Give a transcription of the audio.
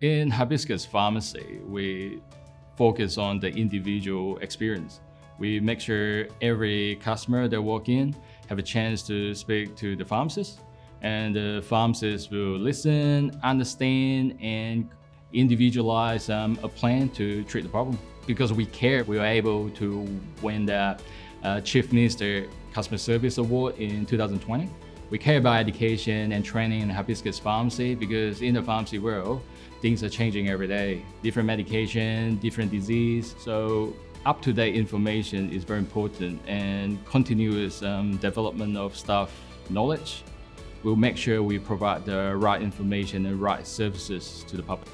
In Hibiscus Pharmacy, we focus on the individual experience. We make sure every customer that walk in have a chance to speak to the pharmacist and the pharmacist will listen, understand, and individualize um, a plan to treat the problem. Because we care, we were able to win the uh, Chief Minister Customer Service Award in 2020. We care about education and training in hibiscus pharmacy because in the pharmacy world, things are changing every day. Different medication, different disease. So up-to-date information is very important and continuous um, development of staff knowledge We'll make sure we provide the right information and right services to the public.